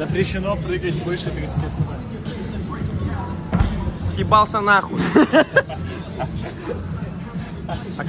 Запрещено прыгать больше 30 см. Съебался нахуй.